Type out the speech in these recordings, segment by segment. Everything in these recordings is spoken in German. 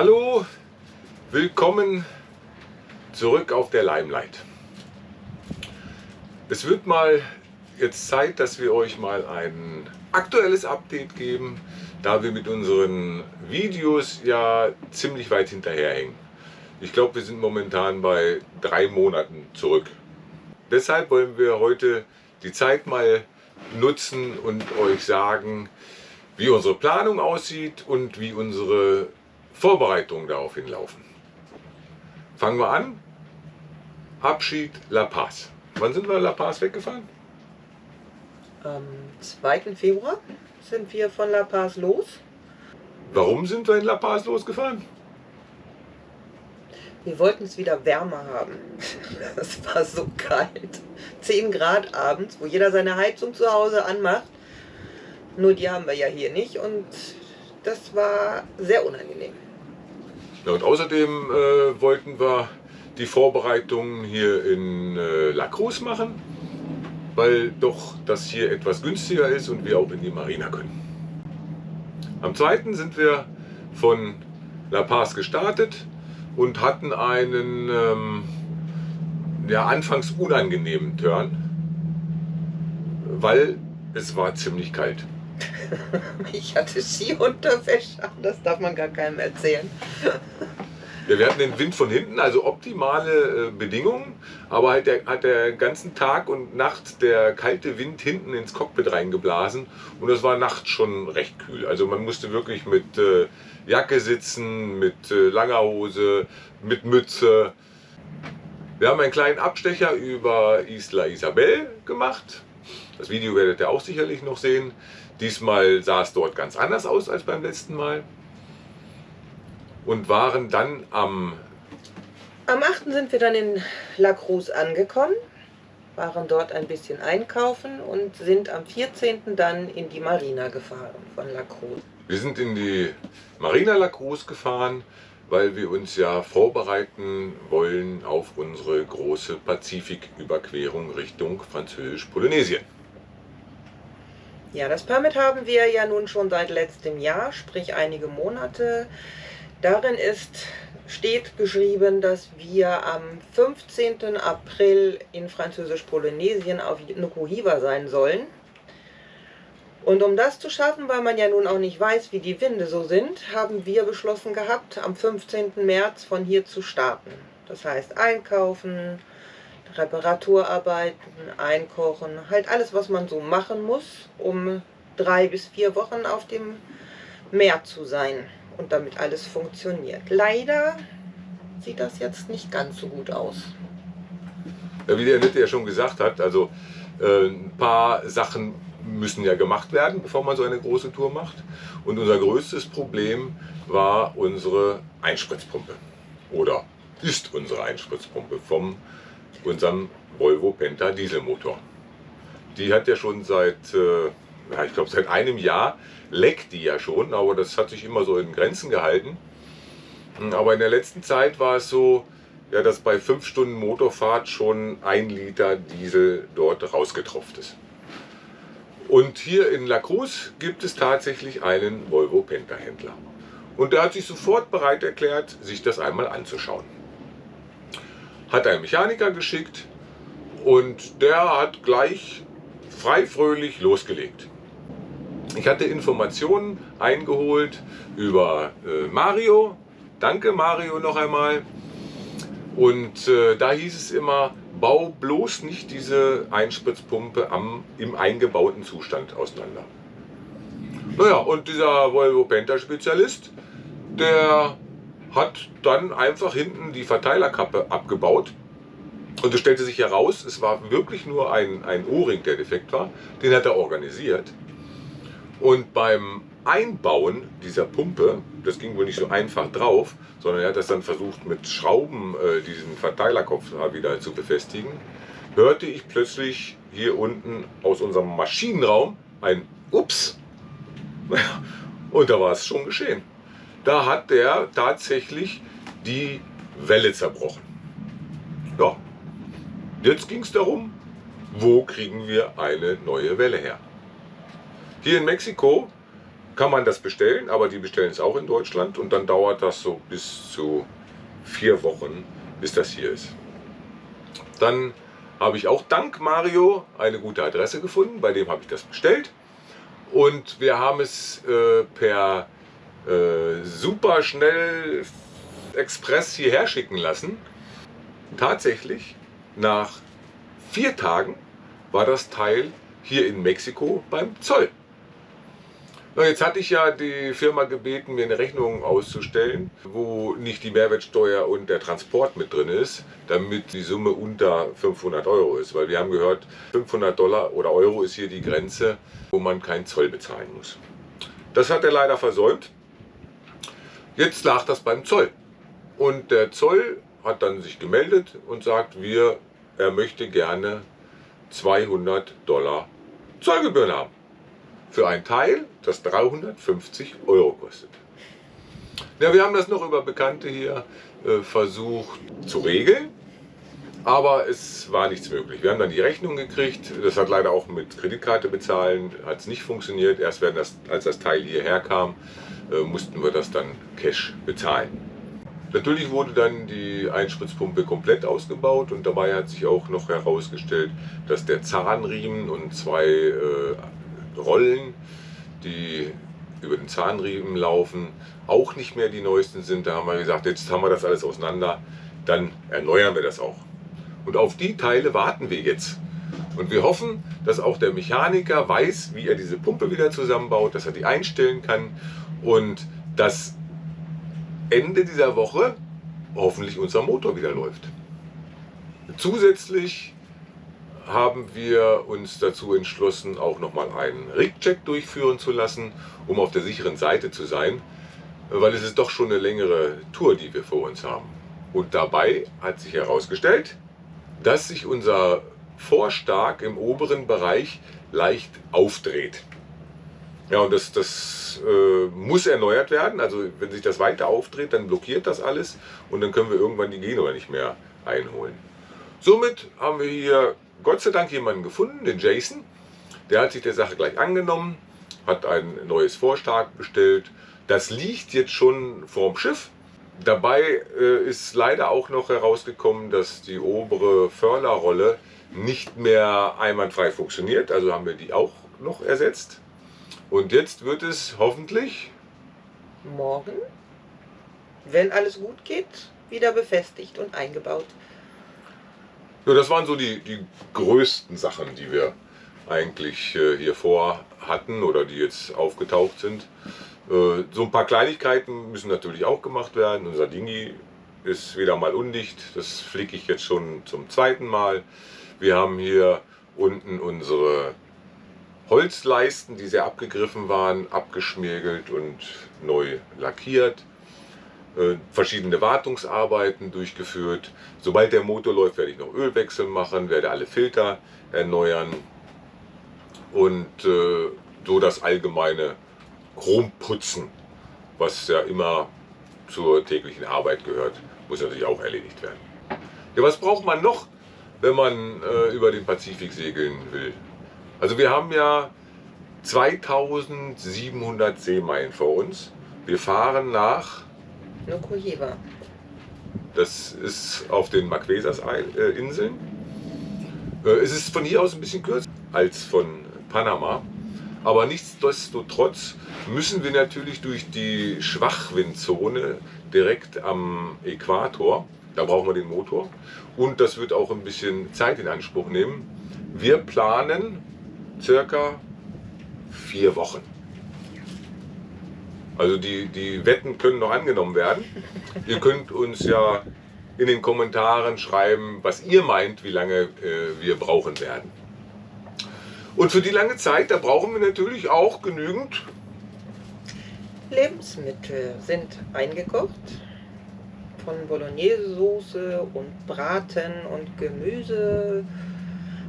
Hallo, willkommen zurück auf der Limelight. Es wird mal jetzt Zeit, dass wir euch mal ein aktuelles Update geben, da wir mit unseren Videos ja ziemlich weit hinterherhängen. Ich glaube, wir sind momentan bei drei Monaten zurück. Deshalb wollen wir heute die Zeit mal nutzen und euch sagen, wie unsere Planung aussieht und wie unsere Vorbereitungen daraufhin laufen. Fangen wir an. Abschied La Paz. Wann sind wir La Paz weggefahren? Am 2. Februar sind wir von La Paz los. Warum sind wir in La Paz losgefahren? Wir wollten es wieder wärmer haben. Es war so kalt. 10 Grad abends, wo jeder seine Heizung zu Hause anmacht. Nur die haben wir ja hier nicht und das war sehr unangenehm. Ja, und außerdem äh, wollten wir die Vorbereitungen hier in äh, La Cruz machen, weil doch das hier etwas günstiger ist und wir auch in die Marina können. Am 2. sind wir von La Paz gestartet und hatten einen ähm, ja, anfangs unangenehmen Turn, weil es war ziemlich kalt. ich hatte Skiunterwäsche an, das darf man gar keinem erzählen. Ja, wir hatten den Wind von hinten, also optimale äh, Bedingungen, aber halt der, hat der ganzen Tag und Nacht der kalte Wind hinten ins Cockpit reingeblasen und es war nachts schon recht kühl. Also man musste wirklich mit äh, Jacke sitzen, mit äh, langer Hose, mit Mütze. Wir haben einen kleinen Abstecher über Isla Isabel gemacht. Das Video werdet ihr auch sicherlich noch sehen. Diesmal sah es dort ganz anders aus als beim letzten Mal. Und waren dann am... Am 8. sind wir dann in La Cruz angekommen, waren dort ein bisschen einkaufen und sind am 14. dann in die Marina gefahren von La Cruz. Wir sind in die Marina La Cruz gefahren, weil wir uns ja vorbereiten wollen auf unsere große Pazifiküberquerung Richtung Französisch-Polynesien. Ja, das Permit haben wir ja nun schon seit letztem Jahr, sprich einige Monate. Darin ist, steht geschrieben, dass wir am 15. April in Französisch-Polynesien auf Nukuhiva sein sollen. Und um das zu schaffen, weil man ja nun auch nicht weiß, wie die Winde so sind, haben wir beschlossen gehabt, am 15. März von hier zu starten. Das heißt einkaufen, Reparaturarbeiten, Einkochen, halt alles, was man so machen muss, um drei bis vier Wochen auf dem Meer zu sein und damit alles funktioniert. Leider sieht das jetzt nicht ganz so gut aus. Wie der Annette ja schon gesagt hat, also äh, ein paar Sachen müssen ja gemacht werden, bevor man so eine große Tour macht. Und unser größtes Problem war unsere Einspritzpumpe. Oder ist unsere Einspritzpumpe vom unserem Volvo Penta Dieselmotor. Die hat ja schon seit, äh, ja, ich glaube seit einem Jahr leckt die ja schon, aber das hat sich immer so in Grenzen gehalten. Hm, aber in der letzten Zeit war es so, ja, dass bei 5 Stunden Motorfahrt schon ein Liter Diesel dort rausgetropft ist. Und hier in La Cruz gibt es tatsächlich einen Volvo Penta Händler. Und der hat sich sofort bereit erklärt, sich das einmal anzuschauen hat einen Mechaniker geschickt und der hat gleich frei fröhlich losgelegt. Ich hatte Informationen eingeholt über äh, Mario. Danke Mario noch einmal. Und äh, da hieß es immer, bau bloß nicht diese Einspritzpumpe am, im eingebauten Zustand auseinander. Naja, und dieser Volvo Penta Spezialist, der hat dann einfach hinten die Verteilerkappe abgebaut. Und es stellte sich heraus, es war wirklich nur ein, ein O-Ring, der defekt war. Den hat er organisiert. Und beim Einbauen dieser Pumpe, das ging wohl nicht so einfach drauf, sondern er hat das dann versucht mit Schrauben äh, diesen Verteilerkopf wieder zu befestigen, hörte ich plötzlich hier unten aus unserem Maschinenraum ein Ups. Und da war es schon geschehen da hat der tatsächlich die Welle zerbrochen. Ja, jetzt ging es darum, wo kriegen wir eine neue Welle her. Hier in Mexiko kann man das bestellen, aber die bestellen es auch in Deutschland und dann dauert das so bis zu vier Wochen, bis das hier ist. Dann habe ich auch dank Mario eine gute Adresse gefunden, bei dem habe ich das bestellt und wir haben es äh, per äh, super schnell Express hierher schicken lassen. Tatsächlich, nach vier Tagen war das Teil hier in Mexiko beim Zoll. Na, jetzt hatte ich ja die Firma gebeten, mir eine Rechnung auszustellen, wo nicht die Mehrwertsteuer und der Transport mit drin ist, damit die Summe unter 500 Euro ist. Weil wir haben gehört, 500 Dollar oder Euro ist hier die Grenze, wo man keinen Zoll bezahlen muss. Das hat er leider versäumt. Jetzt lag das beim Zoll. Und der Zoll hat dann sich gemeldet und sagt, wir, er möchte gerne 200 Dollar Zollgebühren haben. Für ein Teil, das 350 Euro kostet. Ja, wir haben das noch über Bekannte hier äh, versucht zu regeln, aber es war nichts möglich. Wir haben dann die Rechnung gekriegt, das hat leider auch mit Kreditkarte bezahlen, hat es nicht funktioniert. Erst das, als das Teil hierher kam, äh, mussten wir das dann Cash bezahlen. Natürlich wurde dann die Einspritzpumpe komplett ausgebaut und dabei hat sich auch noch herausgestellt, dass der Zahnriemen und zwei äh, Rollen, die über den Zahnriemen laufen, auch nicht mehr die neuesten sind. Da haben wir gesagt, jetzt haben wir das alles auseinander, dann erneuern wir das auch. Und auf die Teile warten wir jetzt. Und wir hoffen, dass auch der Mechaniker weiß, wie er diese Pumpe wieder zusammenbaut, dass er die einstellen kann und dass Ende dieser Woche hoffentlich unser Motor wieder läuft. Zusätzlich haben wir uns dazu entschlossen, auch nochmal einen Rig-Check durchführen zu lassen, um auf der sicheren Seite zu sein, weil es ist doch schon eine längere Tour, die wir vor uns haben. Und dabei hat sich herausgestellt, dass sich unser Vorstark im oberen Bereich leicht aufdreht. Ja, und das, das äh, muss erneuert werden. Also wenn sich das weiter aufdreht, dann blockiert das alles und dann können wir irgendwann die Genua nicht mehr einholen. Somit haben wir hier Gott sei Dank jemanden gefunden, den Jason. Der hat sich der Sache gleich angenommen, hat ein neues Vorstark bestellt. Das liegt jetzt schon vorm Schiff. Dabei äh, ist leider auch noch herausgekommen, dass die obere Förderrolle nicht mehr einwandfrei funktioniert. Also haben wir die auch noch ersetzt. Und jetzt wird es hoffentlich morgen, wenn alles gut geht, wieder befestigt und eingebaut. Ja, das waren so die, die größten Sachen, die wir eigentlich äh, hier vor hatten oder die jetzt aufgetaucht sind. Äh, so ein paar Kleinigkeiten müssen natürlich auch gemacht werden. Unser Dingi ist wieder mal undicht. Das flicke ich jetzt schon zum zweiten Mal. Wir haben hier unten unsere Holzleisten, die sehr abgegriffen waren, abgeschmirgelt und neu lackiert. Äh, verschiedene Wartungsarbeiten durchgeführt. Sobald der Motor läuft, werde ich noch Ölwechsel machen, werde alle Filter erneuern und äh, so das allgemeine Chromputzen, was ja immer zur täglichen Arbeit gehört, muss natürlich auch erledigt werden. Ja, was braucht man noch, wenn man äh, über den Pazifik segeln will? Also wir haben ja 2700 Seemeilen vor uns. Wir fahren nach Nukujiva. Das ist auf den Marquesas-Inseln. Äh, es ist von hier aus ein bisschen kürzer als von Panama. Aber nichtsdestotrotz müssen wir natürlich durch die Schwachwindzone direkt am Äquator. Da brauchen wir den Motor. Und das wird auch ein bisschen Zeit in Anspruch nehmen. Wir planen circa vier Wochen. Also die, die Wetten können noch angenommen werden. Ihr könnt uns ja in den Kommentaren schreiben, was ihr meint, wie lange äh, wir brauchen werden. Und für die lange Zeit, da brauchen wir natürlich auch genügend Lebensmittel sind eingekocht. Von Bolognese-Soße und Braten und Gemüse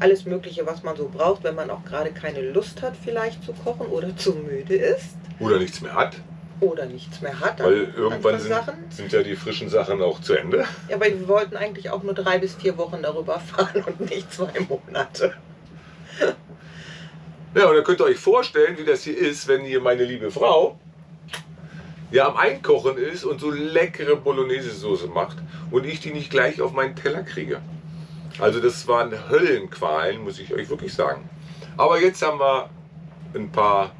alles Mögliche, was man so braucht, wenn man auch gerade keine Lust hat, vielleicht zu kochen oder zu müde ist. Oder nichts mehr hat. Oder nichts mehr hat. Weil irgendwann sind, sind, ja die frischen Sachen auch zu Ende. Ja, aber wir wollten eigentlich auch nur drei bis vier Wochen darüber fahren und nicht zwei Monate. Ja, und dann könnt ihr euch vorstellen, wie das hier ist, wenn hier meine liebe Frau ja am Einkochen ist und so leckere Bolognese-Soße macht und ich die nicht gleich auf meinen Teller kriege. Also das waren Höllenqualen, muss ich euch wirklich sagen. Aber jetzt haben wir ein paar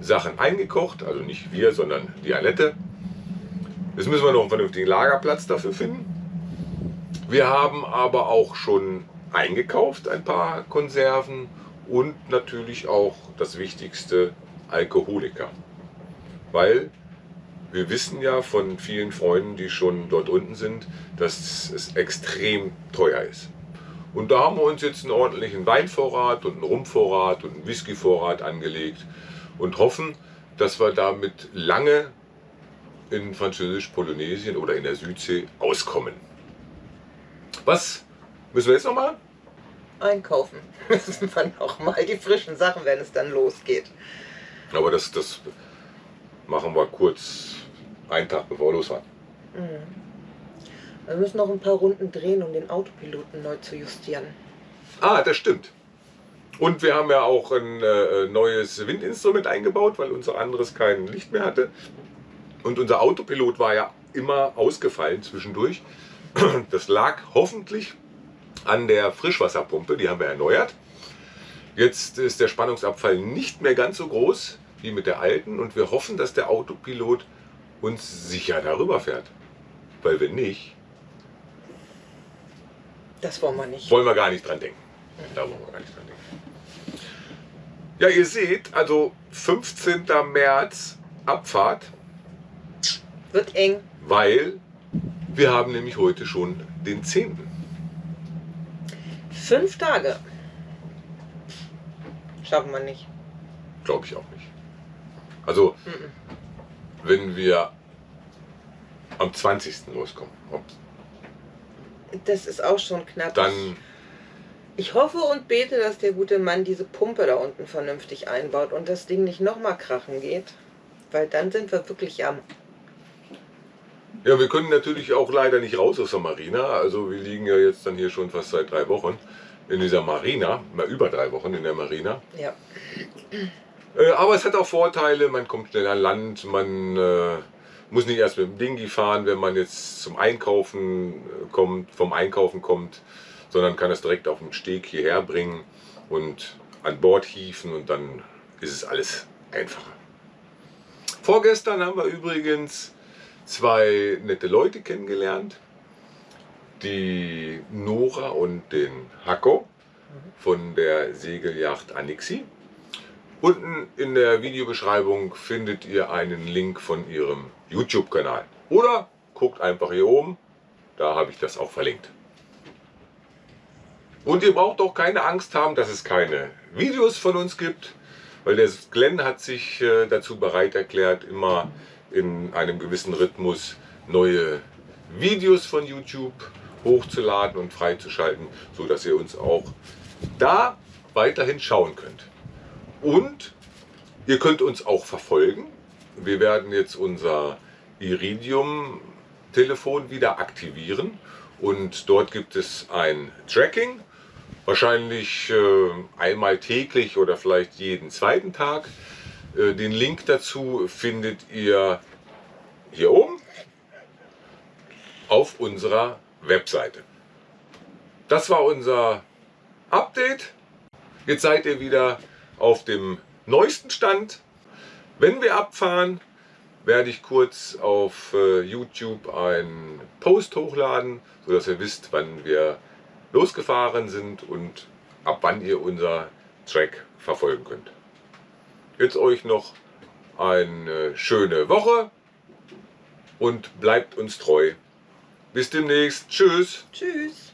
Sachen eingekocht, also nicht wir, sondern die Alette. Jetzt müssen wir noch einen vernünftigen Lagerplatz dafür finden. Wir haben aber auch schon eingekauft, ein paar Konserven und natürlich auch das Wichtigste, Alkoholiker. Weil wir wissen ja von vielen Freunden, die schon dort unten sind, dass es extrem teuer ist. Und da haben wir uns jetzt einen ordentlichen Weinvorrat und einen Rumvorrat und einen Whiskyvorrat angelegt und hoffen, dass wir damit lange in Französisch-Polynesien oder in der Südsee auskommen. Was müssen wir jetzt noch machen? Einkaufen müssen wir noch mal die frischen Sachen, wenn es dann losgeht. Aber das, das machen wir kurz einen Tag bevor wir losfahren. Mhm. Wir müssen noch ein paar Runden drehen, um den Autopiloten neu zu justieren. Ah, das stimmt. Und wir haben ja auch ein äh, neues Windinstrument eingebaut, weil unser anderes kein Licht mehr hatte. Und unser Autopilot war ja immer ausgefallen zwischendurch. Das lag hoffentlich an der Frischwasserpumpe, die haben wir erneuert. Jetzt ist der Spannungsabfall nicht mehr ganz so groß wie mit der alten und wir hoffen, dass der Autopilot uns sicher darüber fährt. Weil wenn nicht, Das wollen wir nicht. wollen wir gar nicht dran denken. Da wollen wir gar nicht dran denken. Ja, ihr seht, also 15. März Abfahrt, Wird eng. weil wir haben nämlich heute schon den 10. Fünf Tage. Schaffen wir nicht. Glaube ich auch nicht. Also, Mhm. wenn wir am 20. loskommen, Das ist auch schon knapp. dann Ich hoffe und bete, dass der gute Mann diese Pumpe da unten vernünftig einbaut und das Ding nicht nochmal krachen geht. Weil dann sind wir wirklich am. Ja, wir können natürlich auch leider nicht raus aus der Marina. Also wir liegen ja jetzt dann hier schon fast seit drei Wochen in dieser Marina, mal über drei Wochen in der Marina. Ja. Äh, aber es hat auch Vorteile, man kommt schnell an Land, man äh, muss nicht erst mit dem Dingi fahren, wenn man jetzt zum Einkaufen äh, kommt, vom Einkaufen kommt, sondern kann es direkt auf dem Steg hierher bringen und an Bord hieven und dann ist es alles einfacher. Vorgestern haben wir übrigens zwei nette Leute kennengelernt, die Nora und den Hacko von der Segelyacht Anixi. Unten in der Videobeschreibung findet ihr einen Link von ihrem YouTube-Kanal. Oder guckt einfach hier oben, da habe ich das auch verlinkt. Und ihr braucht auch keine Angst haben, dass es keine Videos von uns gibt, weil der Glenn hat sich äh, dazu bereit erklärt, immer in einem gewissen Rhythmus neue Videos von YouTube hochzuladen und freizuschalten, sodass ihr uns auch da weiterhin schauen könnt. Und ihr könnt uns auch verfolgen. Wir werden jetzt unser Iridium-Telefon wieder aktivieren und dort gibt es ein Tracking, wahrscheinlich äh, einmal täglich oder vielleicht jeden zweiten Tag. Äh, den Link dazu findet ihr hier oben auf unserer Webseite. Das war unser Update. Jetzt seid ihr wieder auf dem neuesten Stand. Wenn wir abfahren, werde ich kurz auf äh, YouTube einen Post hochladen, sodass ihr wisst, wann wir losgefahren sind und ab wann ihr unser Track verfolgen könnt. Jetzt euch noch eine schöne Woche und bleibt uns treu. Bis demnächst. Tschüss. Tschüss.